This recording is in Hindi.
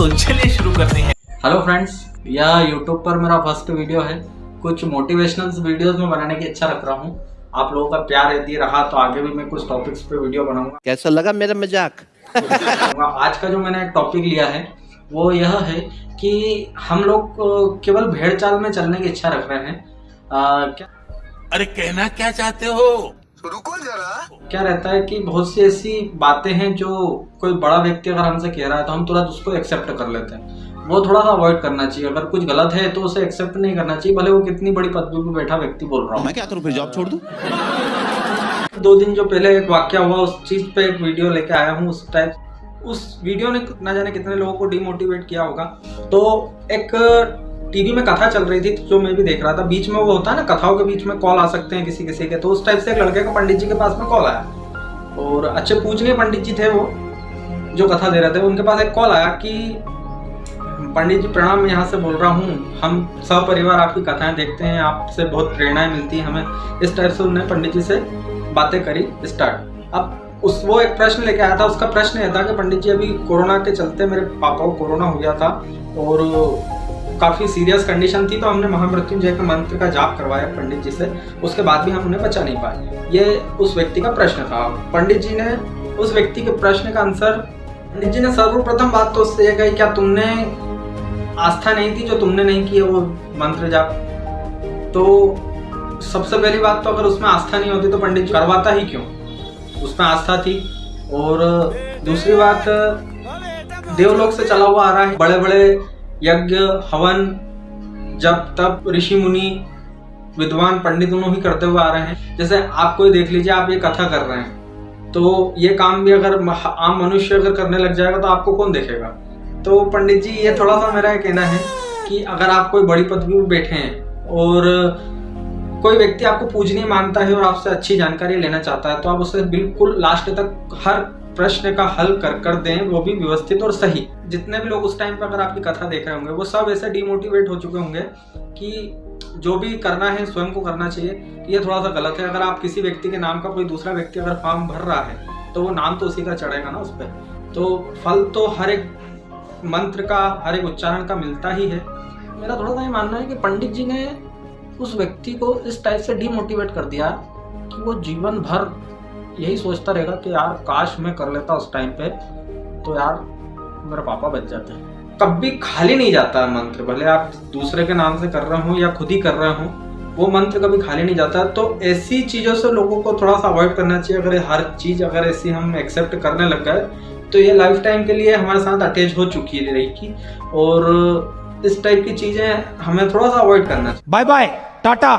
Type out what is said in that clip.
तो चलिए शुरू करते हैं। हेलो फ्रेंड्स यह यूट्यूब पर मेरा फ़र्स्ट वीडियो है। कुछ मोटिवेशनल वीडियोस में बनाने की इच्छा रख रहा हूँ। आप लोगों का प्यार यदि रहा तो आगे भी मैं कुछ टॉपिक्स पे वीडियो बनाऊँगा। कैसा लगा मेरा मज़ाक? आज का जो मैंने एक टॉपिक लिया है वो यह है कि हम लोग केवल भेड़ चाल में चलने की इच्छा रख रहे हैं। अ, क्या अरे कहना क्या चाहते हो? क्या रहता है कि बहुत सी ऐसी बातें हैं जो कोई बड़ा व्यक्ति अगर हमसे कह रहा है तो हम तुरंत उसको एक्सेप्ट कर लेते हैं। वो थोड़ा सा अवॉइड करना चाहिए। अगर कुछ गलत है तो उसे एक्सेप्ट नहीं करना चाहिए भले वो कितनी बड़ी पदवी पर बैठा व्यक्ति बोल रहा हूँ। मैं क्या करूँ फिर जॉब छोड़ दूँ? दो दिन जो पहले एक वाक्य हुआ उस चीज़ पे एक वीडियो लेके आया हूँ उस टाइप उस वीडियो ने ना जाने कितने लोगों को डिमोटिवेट किया होगा। तो एक टीवी में कथा चल रही थी, जो मैं भी देख रहा था। बीच में वो होता है ना, कथाओं के बीच में कॉल आ सकते हैं किसी किसी के। तो उस टाइप से एक लड़के का पंडित जी के पास में कॉल आया। और अच्छे पूजनीय पंडित जी थे वो, जो कथा दे रहे थे। उनके पास एक कॉल आया कि, पंडित जी प्रणाम, मैं यहाँ से बोल रहा हूँ, हम सब परिवार आपकी कथाएँ देखते हैं, आपसे बहुत प्रेरणाएँ मिलती हैं हमें। इस टाइप से उन्होंने पंडित जी से बातें करी स्टार्ट अब उस, वो एक प्रश्न लेके आया था। उसका प्रश्न यह था कि पंडित जी अभी कोरोना के चलते मेरे पापा को कोरोना हो गया था। और काफ़ी सीरियस कंडीशन थी तो हमने महामृत्युंजय के मंत्र का जाप करवाया पंडित जी से। उसके बाद भी हम उन्हें बचा नहीं पाए। ये उस व्यक्ति का प्रश्न था। पंडित जी ने उस व्यक्ति के प्रश्न का आंसर पंडित जी ने सर्वप्रथम बात तो उससे ये कही, क्या तुमने आस्था नहीं थी जो तुमने नहीं किया वो मंत्र जाप? तो सबसे पहली बात तो अगर उसमें आस्था नहीं होती तो पंडित जी करवाता ही क्यों? उसमें आस्था थी। और दूसरी बात, देवलोक से चला हुआ आ रहा है। बड़े बड़े यज्ञ, हवन जब तब ऋषि मुनि, विद्वान, पंडित दोनों ही करते हुए आ रहे हैं। जैसे आप कोई देख लीजिए, आप ये कथा कर रहे हैं। तो ये काम भी अगर आम मनुष्य अगर करने लग जाएगा तो आपको कौन देखेगा? तो पंडित जी, ये थोड़ा सा मेरा कहना है कि अगर आप कोई बड़ी पदवी में बैठे हैं और कोई व्यक्ति आपको पूजनीय मानता है और आपसे अच्छी जानकारी लेना चाहता है तो आप उसे बिल्कुल लास्ट तक हर प्रश्न का हल कर कर दें, वो भी व्यवस्थित और सही। जितने भी लोग उस टाइम पर अगर आपकी कथा देख रहे होंगे, वो सब ऐसे डिमोटिवेट हो चुके होंगे कि जो भी करना है, स्वयं को करना चाहिए, ये थोड़ा सा गलत है। अगर आप किसी व्यक्ति के नाम का कोई दूसरा व्यक्ति अगर फॉर्म भर रहा है तो वो नाम तो उसी का चढ़ेगा ना उस पर तो फल तो हर एक मंत्र का, हर एक उच्चारण का मिलता ही है। मेरा थोड़ा सा ये मानना है कि पंडित जी ने उस व्यक्ति को इस टाइप से डिमोटिवेट कर दिया कि वो जीवन भर यही सोचता रहेगा कि यार काश मैं कर लेता उस टाइम पे तो यार मेरे पापा बच जाते कभी खाली नहीं जाता मंत्र भले आप दूसरे के नाम से कर रहे हो या खुद ही कर रहे हो वो मंत्र कभी खाली नहीं जाता। तो ऐसी चीज़ों से लोगों को थोड़ा सा अवॉइड करना चाहिए। अगर हर चीज़ अगर ऐसी हम एक्सेप्ट करने लग गए तो ये लाइफ टाइम के लिए हमारे साथ अटैच हो चुकी है रहेगी। और इस टाइप की चीज़ें हमें थोड़ा सा अवॉइड करना चाहिए। Bye bye Tata